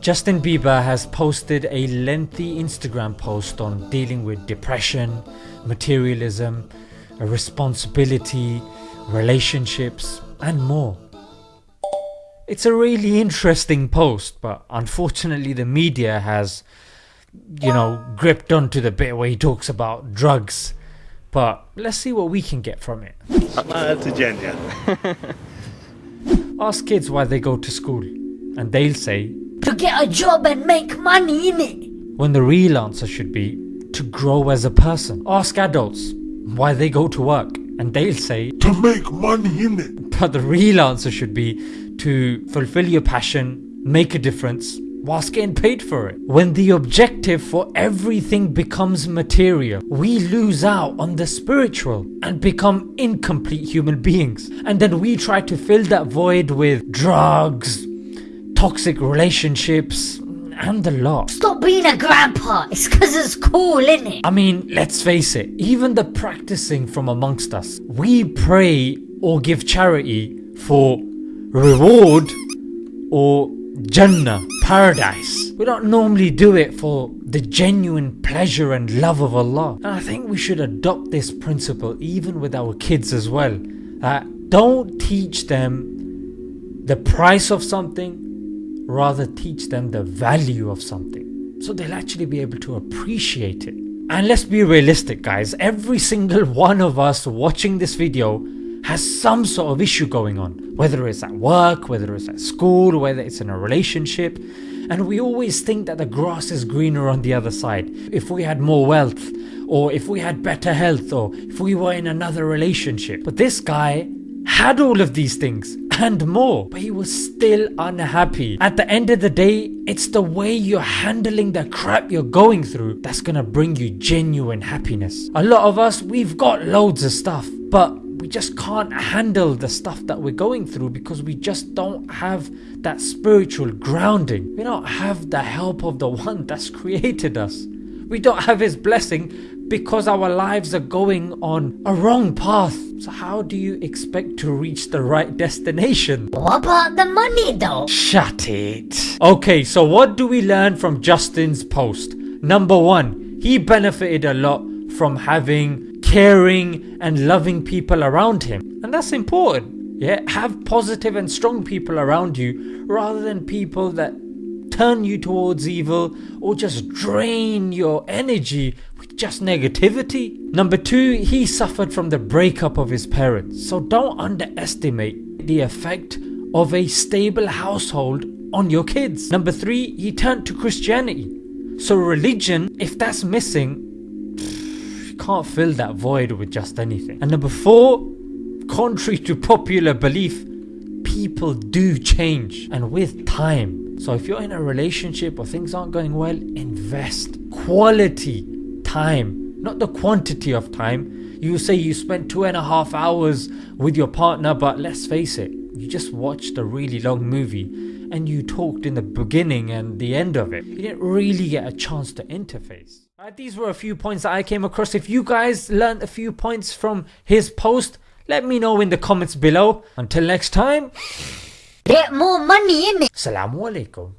Justin Bieber has posted a lengthy Instagram post on dealing with depression, materialism, responsibility, relationships, and more. It's a really interesting post, but unfortunately, the media has, you know, gripped onto the bit where he talks about drugs. But let's see what we can get from it. Ask kids why they go to school, and they'll say, To get a job and make money, innit? when the real answer should be, to grow as a person. Ask adults why they go to work, and they'll say, to make money in it. But the real answer should be to fulfill your passion, make a difference, whilst getting paid for it. When the objective for everything becomes material, we lose out on the spiritual and become incomplete human beings. And then we try to fill that void with drugs, toxic relationships, and the lot. Stop being a grandpa. It's cause it's cool, innit? I mean, let's face it, even the practicing from amongst us, we pray or give charity for reward or Jannah, paradise. We don't normally do it for the genuine pleasure and love of Allah. And I think we should adopt this principle even with our kids as well. That don't teach them the price of something, rather teach them the value of something so they'll actually be able to appreciate it. And let's be realistic guys, every single one of us watching this video has some sort of issue going on, whether it's at work, whether it's at school, whether it's in a relationship. And we always think that the grass is greener on the other side. If we had more wealth, or if we had better health, or if we were in another relationship. But this guy had all of these things and more, but he was still unhappy. At the end of the day, it's the way you're handling the crap you're going through that's gonna bring you genuine happiness. A lot of us, we've got loads of stuff, but we just can't handle the stuff that we're going through because we just don't have that spiritual grounding. We don't have the help of the one that's created us. We don't have his blessing because our lives are going on a wrong path. So, how do you expect to reach the right destination? What about the money though? Shut it. Okay, so what do we learn from Justin's post? Number one, he benefited a lot from having caring and loving people around him. And that's important. Yeah, have positive and strong people around you rather than people that turn you towards evil or just drain your energy with just negativity. Number two, he suffered from the breakup of his parents. So don't underestimate the effect of a stable household on your kids. Number three, he turned to Christianity. So religion, if that's missing, can't fill that void with just anything. And number four, contrary to popular belief, people do change and with time. So if you're in a relationship or things aren't going well, invest quality time, not the quantity of time. You say you spent two and a half hours with your partner, but let's face it, you just watched a really long movie and you talked in the beginning and the end of it. You didn't really get a chance to interface. Alright, these were a few points that I came across. If you guys learned a few points from his post, let me know in the comments below. Until next time, Get more money, eh, innit? Assalamu alaikum.